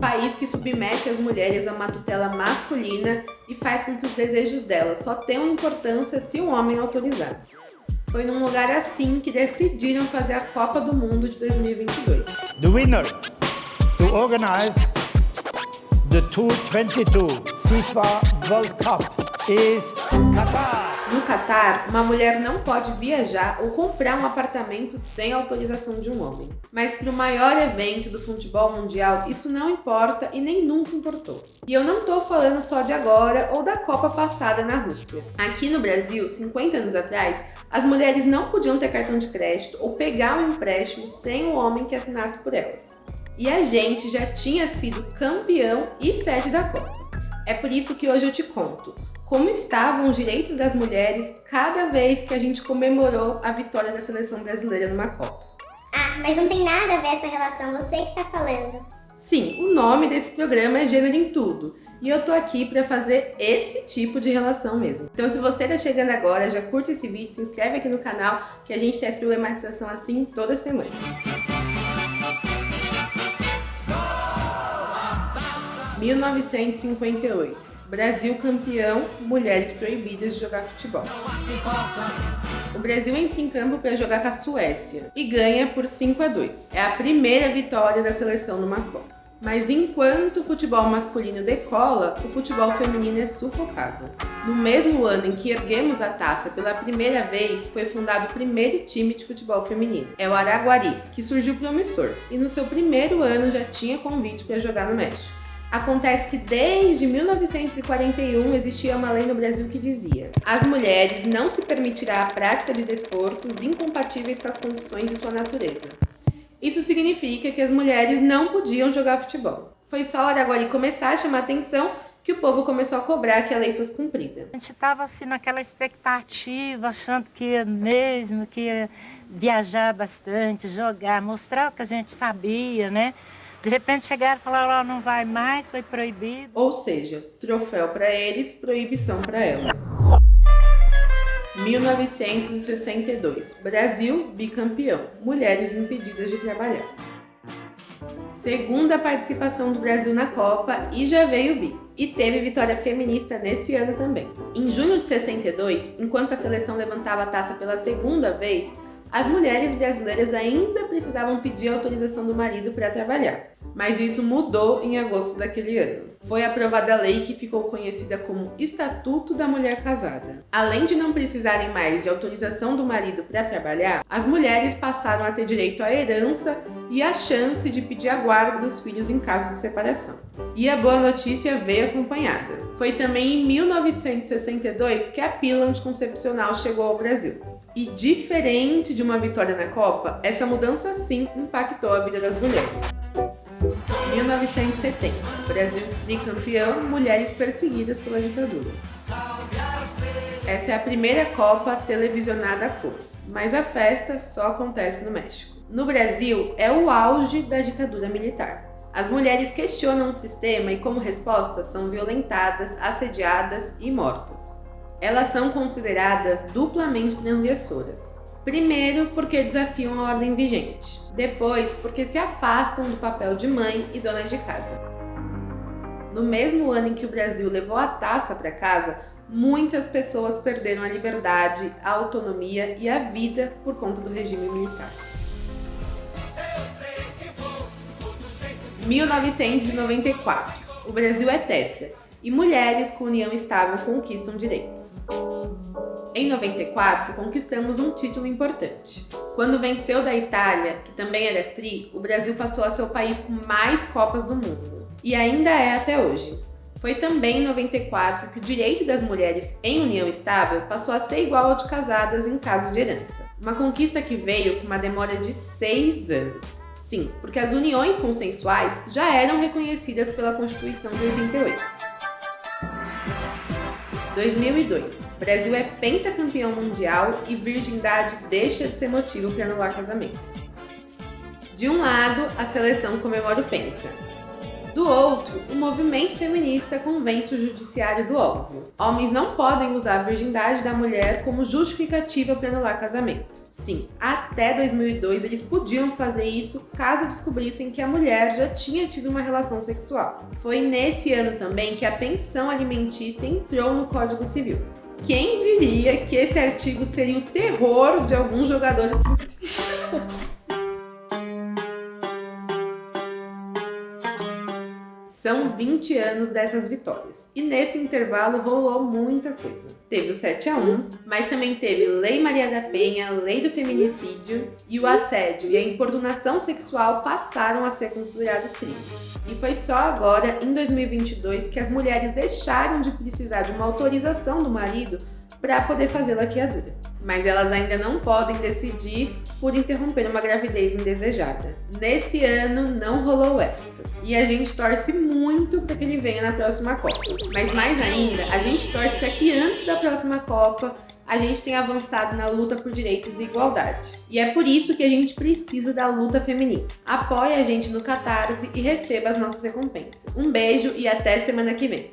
país que submete as mulheres a uma tutela masculina e faz com que os desejos delas só tenham importância se um homem autorizar. Foi num lugar assim que decidiram fazer a Copa do Mundo de 2022. The winner to organize the 2022 FIFA World Cup is Qatar. No Catar, uma mulher não pode viajar ou comprar um apartamento sem autorização de um homem. Mas para o maior evento do futebol mundial, isso não importa e nem nunca importou. E eu não estou falando só de agora ou da Copa passada na Rússia. Aqui no Brasil, 50 anos atrás, as mulheres não podiam ter cartão de crédito ou pegar um empréstimo sem o homem que assinasse por elas. E a gente já tinha sido campeão e sede da Copa. É por isso que hoje eu te conto como estavam os direitos das mulheres cada vez que a gente comemorou a vitória da seleção brasileira numa Copa. Ah, mas não tem nada a ver essa relação, você que tá falando. Sim, o nome desse programa é Gênero em Tudo, e eu tô aqui para fazer esse tipo de relação mesmo. Então se você tá chegando agora, já curte esse vídeo, se inscreve aqui no canal, que a gente traz problematização assim toda semana. ...1958 Brasil campeão, mulheres proibidas de jogar futebol. O Brasil entra em campo para jogar com a Suécia e ganha por 5 a 2. É a primeira vitória da seleção numa Copa. Mas enquanto o futebol masculino decola, o futebol feminino é sufocado. No mesmo ano em que erguemos a taça pela primeira vez, foi fundado o primeiro time de futebol feminino. É o Araguari, que surgiu promissor, e no seu primeiro ano já tinha convite para jogar no México. Acontece que desde 1941 existia uma lei no Brasil que dizia as mulheres não se permitirá a prática de desportos incompatíveis com as condições de sua natureza. Isso significa que as mulheres não podiam jogar futebol. Foi só hora agora de começar a chamar atenção que o povo começou a cobrar que a lei fosse cumprida. A gente estava assim naquela expectativa, achando que ia mesmo, que ia viajar bastante, jogar, mostrar o que a gente sabia, né? De repente chegaram e falaram, oh, não vai mais, foi proibido. Ou seja, troféu para eles, proibição para elas. 1962. Brasil bicampeão. Mulheres impedidas de trabalhar. Segunda participação do Brasil na Copa e já veio o bi. E teve vitória feminista nesse ano também. Em junho de 62, enquanto a seleção levantava a taça pela segunda vez, as mulheres brasileiras ainda precisavam pedir autorização do marido para trabalhar, mas isso mudou em agosto daquele ano. Foi aprovada a lei que ficou conhecida como Estatuto da Mulher Casada. Além de não precisarem mais de autorização do marido para trabalhar, as mulheres passaram a ter direito à herança e a chance de pedir a guarda dos filhos em caso de separação. E a boa notícia veio acompanhada. Foi também em 1962 que a pílula anticoncepcional chegou ao Brasil. E diferente de uma vitória na Copa, essa mudança sim impactou a vida das mulheres. 1970, Brasil tricampeão, mulheres perseguidas pela ditadura. Essa é a primeira Copa televisionada a cores, mas a festa só acontece no México. No Brasil, é o auge da ditadura militar. As mulheres questionam o sistema e, como resposta, são violentadas, assediadas e mortas elas são consideradas duplamente transgressoras. Primeiro, porque desafiam a ordem vigente. Depois, porque se afastam do papel de mãe e dona de casa. No mesmo ano em que o Brasil levou a taça para casa, muitas pessoas perderam a liberdade, a autonomia e a vida por conta do regime militar. 1994. O Brasil é tetra e mulheres com união estável conquistam direitos. Em 94, conquistamos um título importante. Quando venceu da Itália, que também era tri, o Brasil passou a ser o país com mais Copas do mundo. E ainda é até hoje. Foi também em 94 que o direito das mulheres em união estável passou a ser igual ao de casadas em caso de herança. Uma conquista que veio com uma demora de seis anos. Sim, porque as uniões consensuais já eram reconhecidas pela Constituição de 88. 2002. Brasil é pentacampeão mundial e virgindade deixa de ser motivo para anular casamento. De um lado, a seleção comemora o penta. Do outro, o movimento feminista convence o judiciário do óbvio. Homens não podem usar a virgindade da mulher como justificativa para anular casamento. Sim, até 2002 eles podiam fazer isso caso descobrissem que a mulher já tinha tido uma relação sexual. Foi nesse ano também que a pensão alimentícia entrou no Código Civil. Quem diria que esse artigo seria o terror de alguns jogadores São 20 anos dessas vitórias. E nesse intervalo rolou muita coisa. Teve o 7 a 1 mas também teve Lei Maria da Penha, Lei do Feminicídio e o assédio e a importunação sexual passaram a ser considerados crimes. E foi só agora, em 2022, que as mulheres deixaram de precisar de uma autorização do marido para poder fazer laqueadura. Mas elas ainda não podem decidir por interromper uma gravidez indesejada. Nesse ano não rolou essa. E a gente torce muito para que ele venha na próxima Copa. Mas mais ainda, a gente torce para que antes da próxima Copa a gente tenha avançado na luta por direitos e igualdade. E é por isso que a gente precisa da luta feminista. Apoie a gente no Catarse e receba as nossas recompensas. Um beijo e até semana que vem.